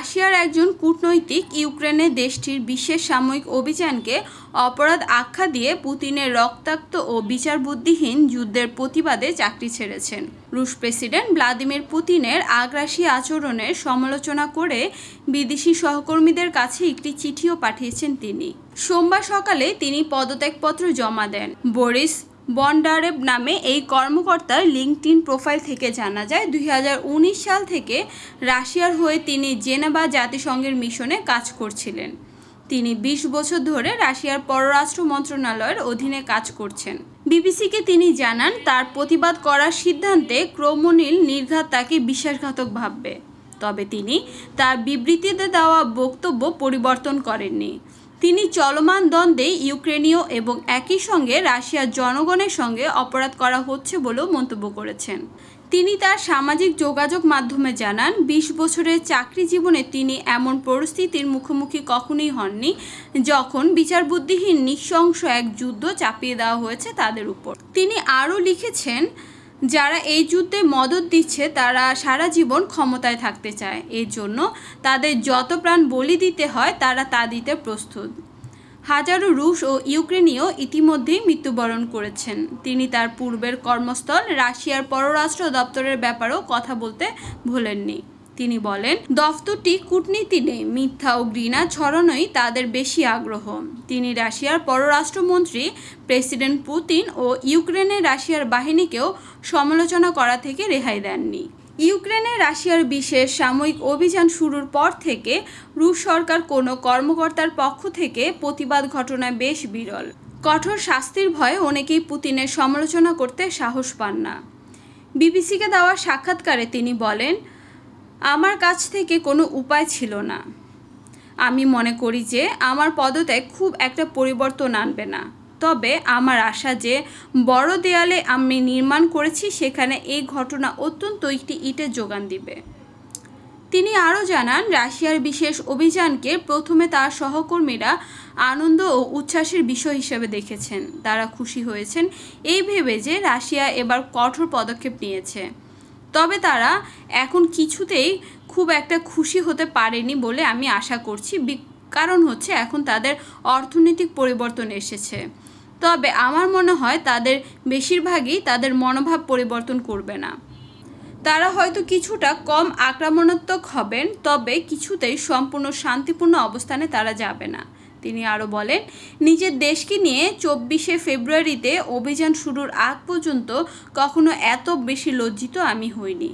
রাশিয়ার একজন কূটনৈতিক ইউক্রেনে দেশটির বিশেষ সাময়িক অভিযানকে অপরাধ আখ্যা দিয়ে পুতিনের রক্তাক্ত ও বিচার বুদ্ধিহীন যুদ্ধের প্রতিবাদে চাকরি ছেড়েছেন। রুশ প্রেসিডেন্ট ভ্লাদিমির পুতিনের আগ্রাসী আচরণের সমালোচনা করে বিদেশি সহকর্মীদের কাছে একটি চিঠিও পাঠিয়েছেন তিনি। সোমবার সকালে তিনি পদত্যাগপত্র জমা দেন। বরিস বন্ডারেভ নামে এই কর্মকর্তার লিঙ্কটিন প্রোফাইল থেকে জানা যায় দু হাজার উনিশ সাল থেকে রাশিয়ার হয়ে তিনি জেনেভা জাতিসংঘের মিশনে কাজ করছিলেন। তিনি ২০ বছর ধরে রাশিয়ার পররাষ্ট্র মন্ত্রণালয়ের অধীনে কাজ করছেন। বিবিসিকে তিনি জানান, তার প্রতিবাদ করার সিদ্ধান্তে ক্রমনীল নির্ঘাত তাকে বিশ্বাসঘাতক ভাববে। তবে তিনি তার বিবৃতিতে দেওয়া বক্তব্য পরিবর্তন করেননি। তিনি চলমান দ্বন্দ্বে ইউক্রেনীয় এবং একই সঙ্গে রাশিয়ার জনগণের সঙ্গে অপরাধ করা হচ্ছে বলেও মন্তব্য করেছেন। তিনি তার সামাজিক যোগাযোগ মাধ্যমে জানান, বিশ বছরের চাকরি জীবনে তিনি এমন পরিস্থিতির মুখোমুখি কখনোই হননি, যখন বিচারবুদ্ধিহীন নিঃশংস এক যুদ্ধ চাপিয়ে দেওয়া হয়েছে তাদের উপর। তিনি আরও লিখেছেন যারা এই যুদ্ধে মদত দিচ্ছে, তারা সারা জীবন ক্ষমতায় থাকতে চায়। এর জন্য তাদের যত প্রাণ বলি দিতে হয়, তারা তা দিতে প্রস্তুত। হাজারো রুশ ও ইউক্রেনীয় ইতিমধ্যেই মৃত্যুবরণ করেছেন। তিনি তার পূর্বের কর্মস্থল রাশিয়ার পররাষ্ট্র দপ্তরের ব্যাপারেও কথা বলতে ভোলেননি। তিনি বলেন, দফতরটি কূটনীতি নেই, মিথ্যা ও ঘৃণা ছড়ানোই তাদের বেশি আগ্রহ। তিনি রাশিয়ার পররাষ্ট্রমন্ত্রী প্রেসিডেন্ট পুতিন ও ইউক্রেনের রাশিয়ার বাহিনীকেও সমালোচনা করা থেকে রেহাই দেননি। ইউক্রেনে রাশিয়ার বিশেষ সাময়িক অভিযান শুরুর পর থেকে রুশ সরকার কোনো কর্মকর্তার পক্ষ থেকে প্রতিবাদ ঘটনায় বেশ বিরল। কঠোর শাস্তির ভয়ে অনেকেই পুতিনের সমালোচনা করতে সাহস পান না। বিবিসিকে দেওয়া সাক্ষাৎকারে তিনি বলেন আমার কাছ থেকে কোনো উপায় ছিল না। আমি মনে করি যে আমার পদত্যাগ খুব একটা পরিবর্তন আনবে না। তবে আমার আশা যে বড় দেয়ালে আমি নির্মাণ করেছি, সেখানে এই ঘটনা অত্যন্ত একটি ইটের যোগান দিবে। তিনি আরও জানান, রাশিয়ার বিশেষ অভিযানকে প্রথমে তার সহকর্মীরা আনন্দ ও উচ্ছ্বাসের বিষয় হিসেবে দেখেছেন। তারা খুশি হয়েছেন এই ভেবে যে রাশিয়া এবার কঠোর পদক্ষেপ নিয়েছে। তবে তারা এখন কিছুতেই খুব একটা খুশি হতে পারেনি বলে আমি আশা করছি। কারণ হচ্ছে এখন তাদের অর্থনৈতিক পরিবর্তন এসেছে। তবে আমার মনে হয় তাদের বেশিরভাগই তাদের মনোভাব পরিবর্তন করবে না। তারা হয়তো কিছুটা কম আক্রমণাত্মক হবেন, তবে কিছুতেই সম্পূর্ণ শান্তিপূর্ণ অবস্থানে তারা যাবে না। তিনি আরও বলেন, নিজের দেশকে নিয়ে চব্বিশে ফেব্রুয়ারিতে অভিযান শুরুর আগ পর্যন্ত কখনো এত বেশি লজ্জিত আমি হইনি।